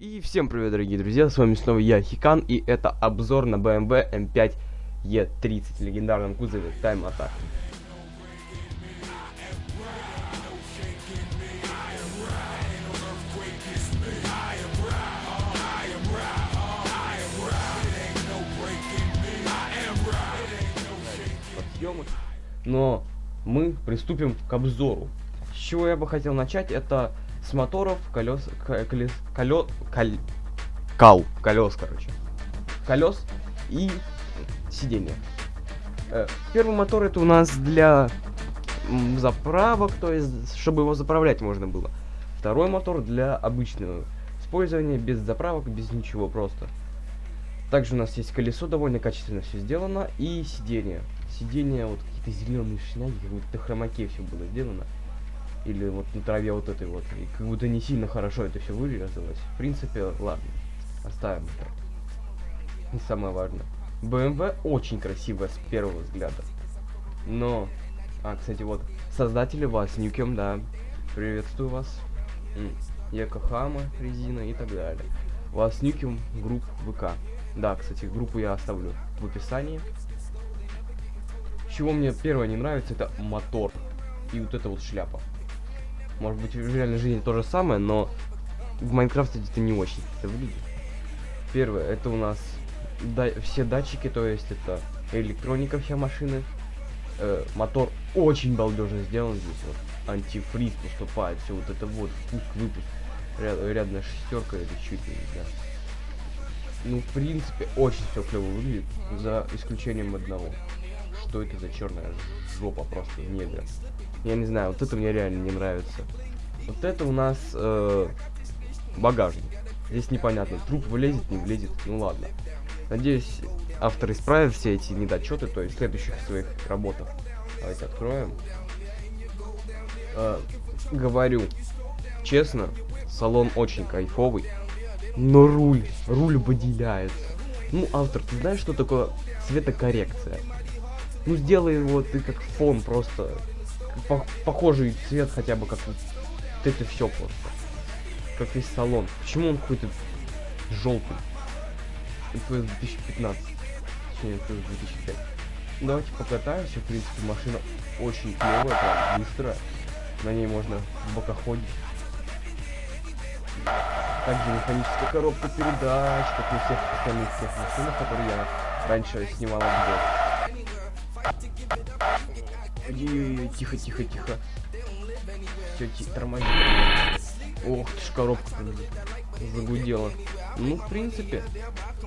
И всем привет, дорогие друзья, с вами снова я, Хикан, и это обзор на BMW M5 E30 в легендарном кузове Time Attack. съемок. Но мы приступим к обзору. С чего я бы хотел начать, это с моторов, колес, колес, колес, колес, кал, колес, короче, колес и сиденья. Э, первый мотор это у нас для заправок, то есть, чтобы его заправлять можно было. Второй мотор для обычного использования, без заправок, без ничего, просто. Также у нас есть колесо, довольно качественно все сделано, и сиденье. Сиденье, вот какие-то зеленые шняги, как будто хромаке все было сделано или вот на траве вот этой вот. И как будто не сильно хорошо это все вырезалось. В принципе, ладно, оставим это. Не самое важное. BMW очень красивая с первого взгляда. Но, а, кстати, вот, создатели вас, Нюкем, да, приветствую вас. Якохама, резина и так далее. Вас Нюкем, групп ВК. Да, кстати, группу я оставлю в описании. Чего мне первое не нравится, это мотор. И вот эта вот шляпа. Может быть, в реальной жизни то же самое, но в Майнкрафте это не очень это выглядит. Первое, это у нас да, все датчики, то есть это электроника вся машины. Э, мотор очень балдежно сделан здесь, вот антифриз поступает, все вот это вот, впуск, выпуск, ряд, рядная шестерка или чуть ли, да. Ну, в принципе, очень все клево выглядит, за исключением одного. Что это за черная жопа просто негра? Я не знаю, вот это мне реально не нравится. Вот это у нас э, багажник. Здесь непонятно, труп влезет, не влезет, ну ладно. Надеюсь, автор исправит все эти недочеты, то есть в следующих своих работах. Давайте откроем. Э, говорю, честно, салон очень кайфовый, но руль, руль выделяется. Ну, автор, ты знаешь, что такое цветокоррекция? Ну, сделай его ты как фон просто по похожий цвет хотя бы как вот это все просто. Как весь салон. Почему он какой-то желтый? Это 2015. Точнее, это 2005. Давайте покатаемся. В принципе, машина очень клевая, прям быстрая. На ней можно в бокоходить. Также механическая коробка передач, как на всех остальных всех машинах, которые я раньше снимал обзор. Тихо, тихо, тихо. Все, тихо, тормози. Ох ты ж, коробка загудела. Ну, в принципе,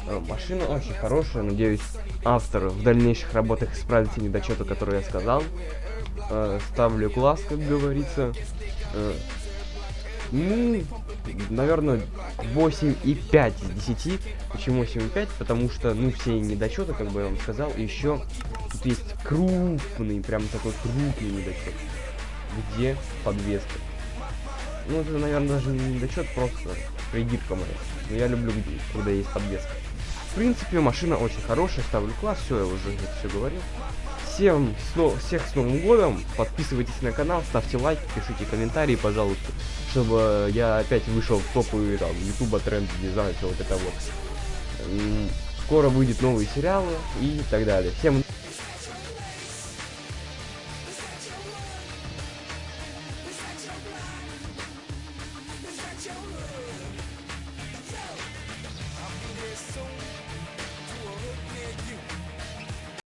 э, машина очень хорошая. Надеюсь, автор в дальнейших работах исправит недочеты, которые я сказал. Э, ставлю класс, как говорится. Ну, наверное, 8,5 из 10. Почему 8,5? Потому что, ну, все недочеты, как бы я вам сказал, еще тут есть крупный, прям такой крупный недочет. Где подвеска? Ну, это, наверное, даже не недочет, просто придирка моя. Но я люблю, когда есть подвеска. В принципе, машина очень хорошая, ставлю класс, все, я уже все говорил. Всем сно всех с Новым Годом, подписывайтесь на канал, ставьте лайки, пишите комментарии, пожалуйста, чтобы я опять вышел в топы там Ютуба, тренд, не знаю, все вот это вот. Скоро выйдет новые сериалы и так далее. Всем Joe